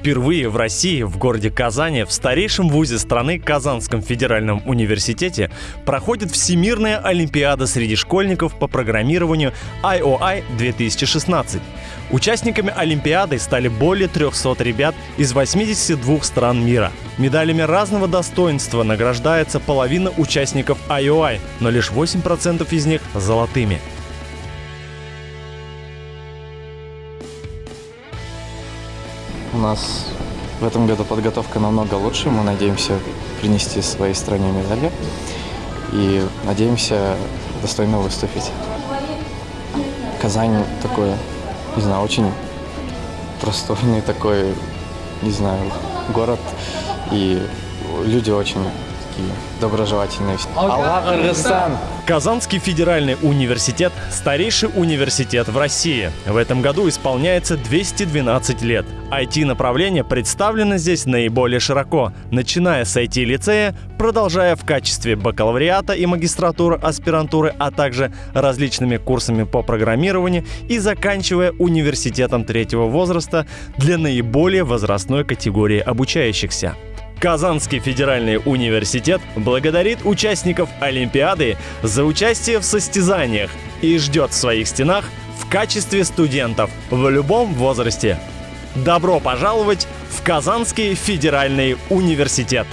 Впервые в России, в городе Казани, в старейшем вузе страны Казанском федеральном университете проходит Всемирная Олимпиада среди школьников по программированию IOI 2016. Участниками Олимпиады стали более 300 ребят из 82 стран мира. Медалями разного достоинства награждается половина участников IOI, но лишь 8% из них золотыми. У нас в этом году подготовка намного лучше. Мы надеемся принести своей стране медали и надеемся достойно выступить. Казань такой, не знаю, очень простойный такой, не знаю, город. И люди очень такие доброжелательные. Аллах Аргыстан! Казанский федеральный университет – старейший университет в России. В этом году исполняется 212 лет. IT-направление представлено здесь наиболее широко, начиная с IT-лицея, продолжая в качестве бакалавриата и магистратуры, аспирантуры, а также различными курсами по программированию и заканчивая университетом третьего возраста для наиболее возрастной категории обучающихся. Казанский федеральный университет благодарит участников Олимпиады за участие в состязаниях и ждет в своих стенах в качестве студентов в любом возрасте. Добро пожаловать в Казанский федеральный университет!